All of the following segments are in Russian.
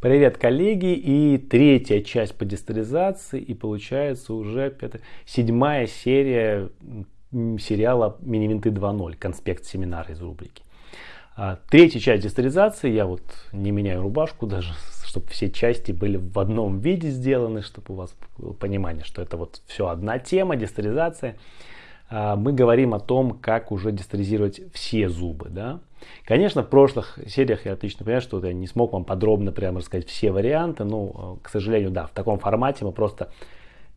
Привет, коллеги! И третья часть по дистеризации, и получается уже пятая, седьмая серия сериала Мини-винты 2.0, конспект семинара из рубрики. А, третья часть дистеризации, я вот не меняю рубашку даже, чтобы все части были в одном виде сделаны, чтобы у вас было понимание, что это вот все одна тема, дистеризация. А, мы говорим о том, как уже дистеризировать все зубы. Да? Конечно, в прошлых сериях я отлично понимаю, что я не смог вам подробно прямо рассказать все варианты, но, к сожалению, да, в таком формате мы просто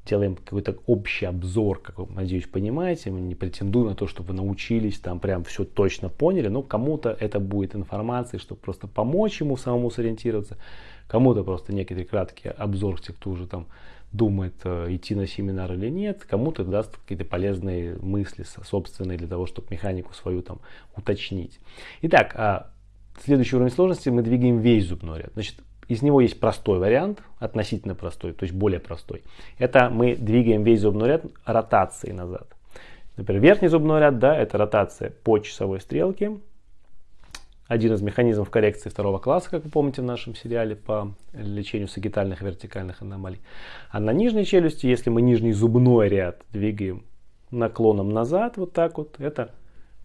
делаем какой-то общий обзор, как вы, надеюсь, понимаете. Мы не претендуем на то, чтобы вы научились, там прям все точно поняли, но кому-то это будет информация, чтобы просто помочь ему самому сориентироваться, кому-то просто некий краткий обзор, те, кто уже там думает, э, идти на семинар или нет, кому-то даст какие-то полезные мысли собственные для того, чтобы механику свою там уточнить. Итак, а следующий уровень сложности мы двигаем весь зубной ряд. Значит, из него есть простой вариант, относительно простой, то есть более простой. Это мы двигаем весь зубной ряд ротацией назад. Например, верхний зубной ряд, да, это ротация по часовой стрелке, один из механизмов коррекции второго класса, как вы помните в нашем сериале по лечению сагитальных и вертикальных аномалий. А на нижней челюсти, если мы нижний зубной ряд двигаем наклоном назад, вот так вот, это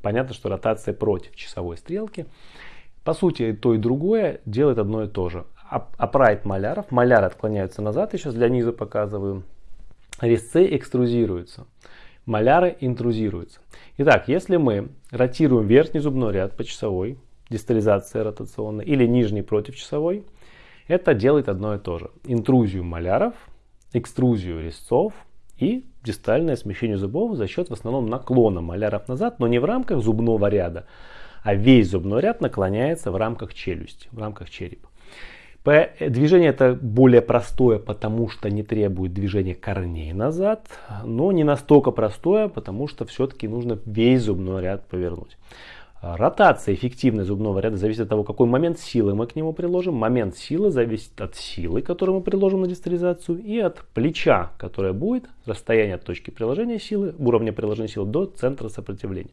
понятно, что ротация против часовой стрелки. По сути, то и другое делает одно и то же. Апрайт маляров, маляры отклоняются назад, сейчас для низа показываю. Резцы экструзируются, маляры интрузируются. Итак, если мы ротируем верхний зубной ряд по часовой, дистализация ротационная, или нижний против часовой, это делает одно и то же. Интрузию маляров, экструзию резцов и дистальное смещение зубов за счет в основном наклона маляров назад, но не в рамках зубного ряда, а весь зубной ряд наклоняется в рамках челюсти, в рамках черепа. Движение это более простое, потому что не требует движения корней назад, но не настолько простое, потому что все-таки нужно весь зубной ряд повернуть. А, ротация эффективной зубного ряда зависит от того, какой момент силы мы к нему приложим. Момент силы зависит от силы, которую мы приложим на дистализацию, и от плеча, которое будет расстояние от точки приложения силы, уровня приложения силы до центра сопротивления.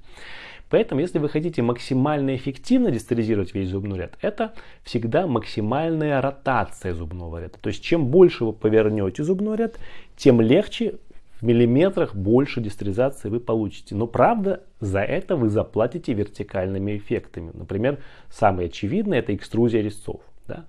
Поэтому, если вы хотите максимально эффективно дистализировать весь зубной ряд, это всегда максимальная ротация зубного ряда. То есть, чем больше вы повернете зубной ряд, тем легче в миллиметрах больше дистеризации вы получите. Но правда, за это вы заплатите вертикальными эффектами. Например, самый очевидный это экструзия резцов. Да?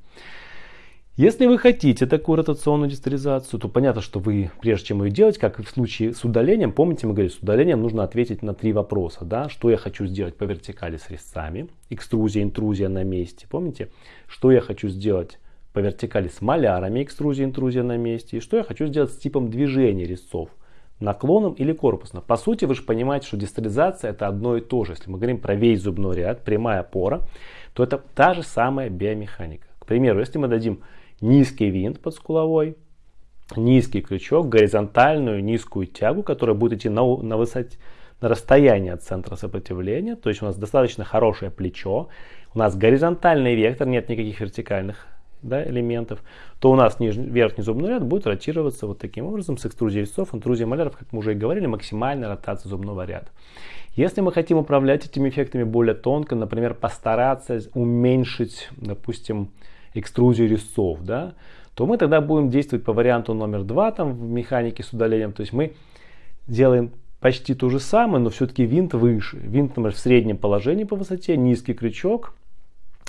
Если вы хотите такую ротационную дистеризацию, то понятно, что вы, прежде чем ее делать, как и в случае с удалением, помните, мы говорили, с удалением нужно ответить на три вопроса. Да? Что я хочу сделать по вертикали с резцами, экструзия, интрузия на месте, помните? Что я хочу сделать по вертикали с малярами, экструзия, интрузия на месте, и что я хочу сделать с типом движения резцов – наклоном или корпусно. По сути, вы же понимаете, что дистализация это одно и то же. Если мы говорим про весь зубной ряд, прямая опора, то это та же самая биомеханика. К примеру, если мы дадим низкий винт под скуловой, низкий крючок, горизонтальную низкую тягу, которая будет идти на, на высоте, на расстоянии от центра сопротивления, то есть у нас достаточно хорошее плечо, у нас горизонтальный вектор, нет никаких вертикальных да, элементов, то у нас нижний, верхний зубной ряд будет ротироваться вот таким образом с экструзией весов, интрузией маляров, как мы уже и говорили, максимальная ротация зубного ряда. Если мы хотим управлять этими эффектами более тонко, например, постараться уменьшить, допустим, экструзию резцов, да, то мы тогда будем действовать по варианту номер два там, в механике с удалением. То есть мы делаем почти то же самое, но все-таки винт выше. Винт, например, в среднем положении по высоте, низкий крючок,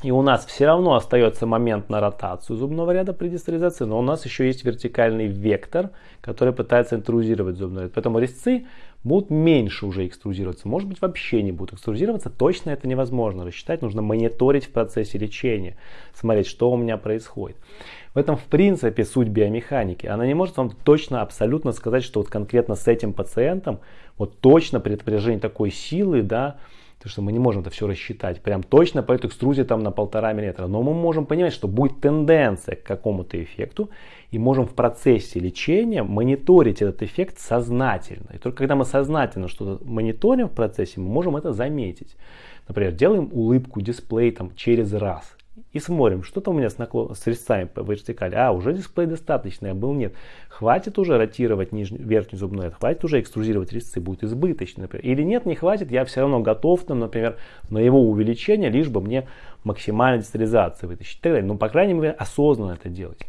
и у нас все равно остается момент на ротацию зубного ряда при дистеризации, но у нас еще есть вертикальный вектор, который пытается интрузировать зубной ряд. Поэтому резцы будут меньше уже экструзироваться, может быть вообще не будут экструзироваться, точно это невозможно рассчитать, нужно мониторить в процессе лечения, смотреть, что у меня происходит. В этом в принципе суть биомеханики. Она не может вам точно, абсолютно сказать, что вот конкретно с этим пациентом, вот точно при напряжении такой силы, да, Потому что мы не можем это все рассчитать прям точно по этой экструзии там на полтора миллиметра. Но мы можем понимать, что будет тенденция к какому-то эффекту. И можем в процессе лечения мониторить этот эффект сознательно. И только когда мы сознательно что-то мониторим в процессе, мы можем это заметить. Например, делаем улыбку, дисплей там через раз. И смотрим, что-то у меня с, наклон, с резцами по вертикали. А, уже дисплей достаточный, а был нет. Хватит уже ротировать нижний, верхний зубной ряд, хватит уже экструзировать резцы, будет избыточно, например. Или нет, не хватит, я все равно готов, там, например, на его увеличение, лишь бы мне максимальной дистеризации вытащить. И так. Ну, по крайней мере, осознанно это делать.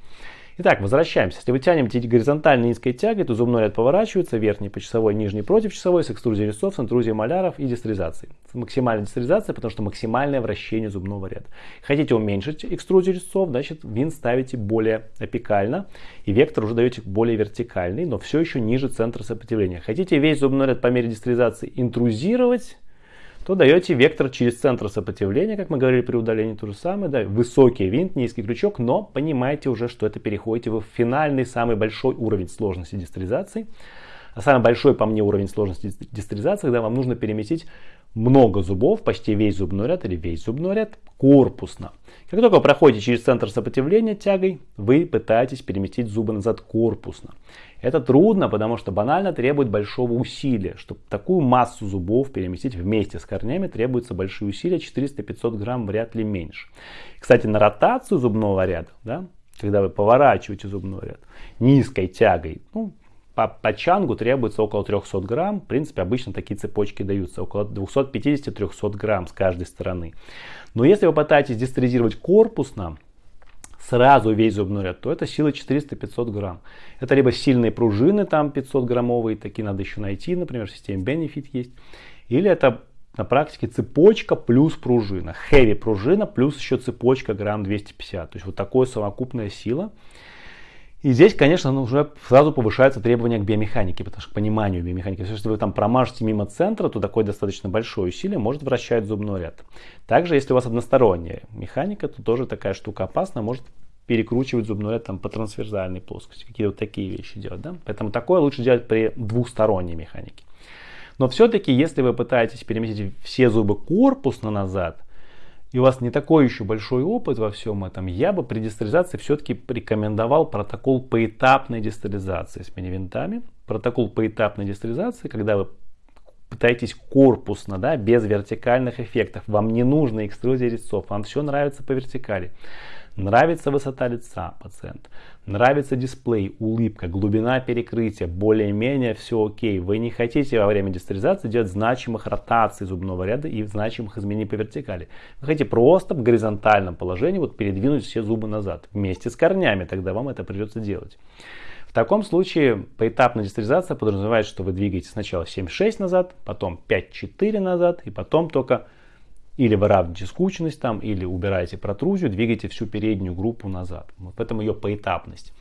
Итак, возвращаемся. Если вы тянете горизонтально низкой тягой, то зубной ряд поворачивается, верхний по часовой, нижний против часовой, с экструзией резцов, с интрузией маляров и дистеризацией. Максимальная дистеризация, потому что максимальное вращение зубного ряда. Хотите уменьшить экструзию резцов, значит винт ставите более апикально, и вектор уже даете более вертикальный, но все еще ниже центра сопротивления. Хотите весь зубной ряд по мере дистеризации интрузировать, то даете вектор через центр сопротивления, как мы говорили при удалении, то же самое, да, высокий винт, низкий крючок, но понимаете уже, что это переходите в финальный, самый большой уровень сложности дистеризации. А самый большой по мне уровень сложности дистеризации, когда вам нужно переместить много зубов, почти весь зубной ряд или весь зубной ряд корпусно. Как только проходите через центр сопротивления тягой, вы пытаетесь переместить зубы назад корпусно. Это трудно, потому что банально требует большого усилия. Чтобы такую массу зубов переместить вместе с корнями, требуются большие усилия, 400-500 грамм вряд ли меньше. Кстати, на ротацию зубного ряда, да, когда вы поворачиваете зубной ряд низкой тягой, ну, по, по чангу требуется около 300 грамм. В принципе, обычно такие цепочки даются около 250-300 грамм с каждой стороны. Но если вы пытаетесь дистеризировать корпусно, сразу весь зубной ряд, то это сила 400-500 грамм. Это либо сильные пружины, там 500 граммовые, такие надо еще найти, например, в системе Benefit есть. Или это на практике цепочка плюс пружина. Heavy пружина плюс еще цепочка грамм 250. То есть вот такая совокупная сила. И здесь, конечно, ну, уже сразу повышаются требования к биомеханике, потому что к пониманию биомеханики. Если вы там промажете мимо центра, то такое достаточно большое усилие может вращать зубной ряд. Также, если у вас односторонняя механика, то тоже такая штука опасна, может перекручивать зубной ряд там, по трансверсальной плоскости. Какие-то вот такие вещи делать. Да? Поэтому такое лучше делать при двухсторонней механике. Но все-таки, если вы пытаетесь переместить все зубы корпусно назад, и у вас не такой еще большой опыт во всем этом, я бы при дистеризации все-таки рекомендовал протокол поэтапной дистеризации с мини-винтами. Протокол поэтапной дистеризации, когда вы пытаетесь корпусно, да, без вертикальных эффектов. Вам не нужно экструзия резцов, вам все нравится по вертикали. Нравится высота лица пациента, нравится дисплей, улыбка, глубина перекрытия, более-менее все окей. Вы не хотите во время дистеризации делать значимых ротаций зубного ряда и значимых изменений по вертикали. Вы хотите просто в горизонтальном положении вот передвинуть все зубы назад вместе с корнями, тогда вам это придется делать. В таком случае поэтапная дистеризация подразумевает, что вы двигаете сначала 7-6 назад, потом 5-4 назад и потом только или выравниваете скучность там, или убираете протрузию, двигаете всю переднюю группу назад. Вот поэтому ее поэтапность.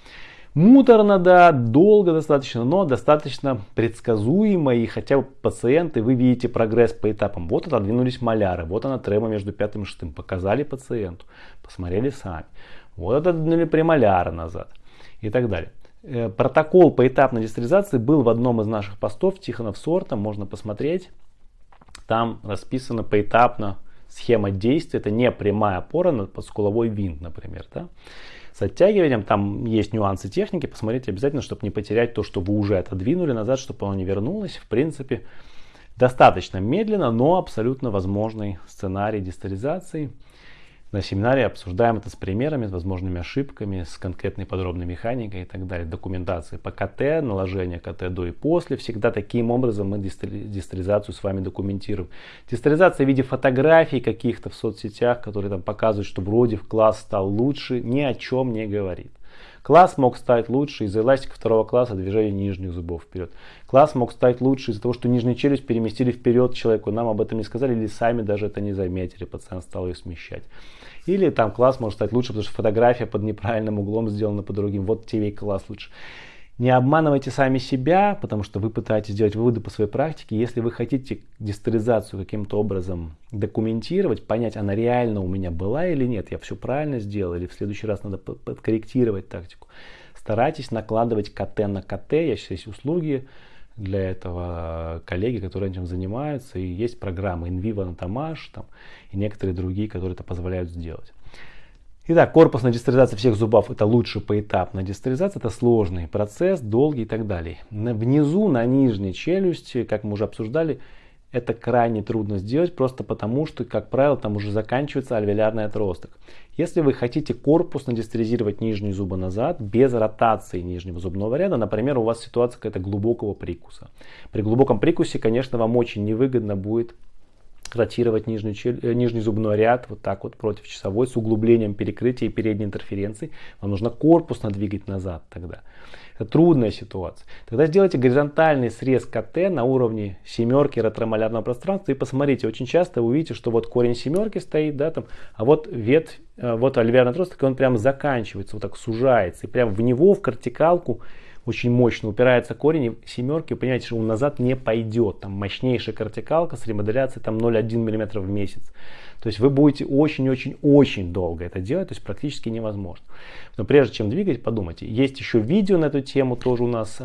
Муторно, да, долго достаточно, но достаточно предсказуемо, и хотя бы пациенты, вы видите прогресс по этапам. Вот отодвинулись маляры, вот она трема между пятым и шестым, показали пациенту, посмотрели сами. Вот отодвинули премоляры назад и так далее. Э, протокол поэтапной дистеризации был в одном из наших постов Тихонов сорта, можно посмотреть. Там расписано поэтапно схема действия, это не прямая опора на подскуловой винт, например. Да? С оттягиванием там есть нюансы техники, посмотрите обязательно, чтобы не потерять то, что вы уже отодвинули назад, чтобы оно не вернулось. В принципе, достаточно медленно, но абсолютно возможный сценарий дистеризации. На семинаре обсуждаем это с примерами, с возможными ошибками, с конкретной подробной механикой и так далее. Документации по КТ, наложение КТ до и после. Всегда таким образом мы дистеризацию с вами документируем. Дистеризация в виде фотографий каких-то в соцсетях, которые там показывают, что вроде в класс стал лучше, ни о чем не говорит. Класс мог стать лучше из-за эластика второго класса движения нижних зубов вперед. Класс мог стать лучше из-за того, что нижнюю челюсть переместили вперед человеку. Нам об этом не сказали или сами даже это не заметили. Пациент стал ее смещать. Или там класс может стать лучше, потому что фотография под неправильным углом сделана по другим. Вот TV класс лучше. Не обманывайте сами себя, потому что вы пытаетесь делать выводы по своей практике. Если вы хотите дистеризацию каким-то образом документировать, понять, она реально у меня была или нет, я все правильно сделал, или в следующий раз надо подкорректировать тактику, старайтесь накладывать КТ на КТ. Я сейчас есть услуги, для этого коллеги, которые этим занимаются. И есть программы InVivo Anatomash там, и некоторые другие, которые это позволяют сделать. Итак, корпусная дистеризация всех зубов это лучше поэтапная дистеризация, это сложный процесс, долгий и так далее. Внизу, на нижней челюсти, как мы уже обсуждали, это крайне трудно сделать, просто потому что, как правило, там уже заканчивается альвеолярный отросток. Если вы хотите корпусно дистеризировать нижние зубы назад, без ротации нижнего зубного ряда, например, у вас ситуация какая-то глубокого прикуса. При глубоком прикусе, конечно, вам очень невыгодно будет ротировать нижний, э, нижний зубной ряд вот так вот против часовой с углублением перекрытия и передней интерференции. Вам нужно корпусно двигать назад тогда. Это трудная ситуация. Тогда сделайте горизонтальный срез КТ на уровне семерки ретромолярного пространства и посмотрите. Очень часто вы увидите, что вот корень семерки стоит, да, там, а вот ветвь, э, вот альвеарный отросток, он прям заканчивается, вот так сужается. И прям в него, в кортикалку, очень мощно упирается корень, и семерки, вы понимаете, что он назад не пойдет. Там мощнейшая кортикалка с ремоделяцией там 0,1 мм в месяц. То есть вы будете очень-очень-очень долго это делать, то есть практически невозможно. Но прежде чем двигать, подумайте. Есть еще видео на эту тему, тоже у нас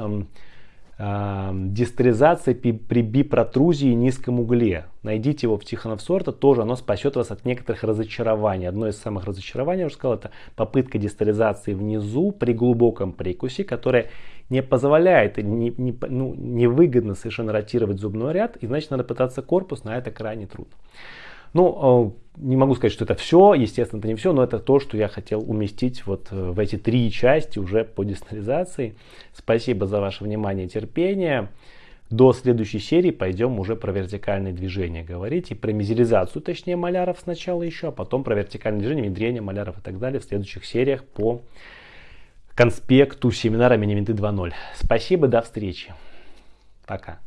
эм, дистеризация при бипротрузии низком угле. Найдите его в Тихонов сорта, тоже оно спасет вас от некоторых разочарований. Одно из самых разочарований, я уже сказал, это попытка дистеризации внизу при глубоком прикусе, которая не позволяет, не, не, ну, невыгодно совершенно ротировать зубной ряд, и значит надо пытаться корпус, на это крайне трудно. Ну, э, не могу сказать, что это все, естественно, это не все, но это то, что я хотел уместить вот э, в эти три части уже по дистанциализации. Спасибо за ваше внимание и терпение. До следующей серии пойдем уже про вертикальные движения говорить и про мизеризацию, точнее маляров сначала еще, а потом про вертикальные движения, внедрение маляров и так далее в следующих сериях по конспекту семинара Миниминты 2.0. Спасибо, до встречи. Пока.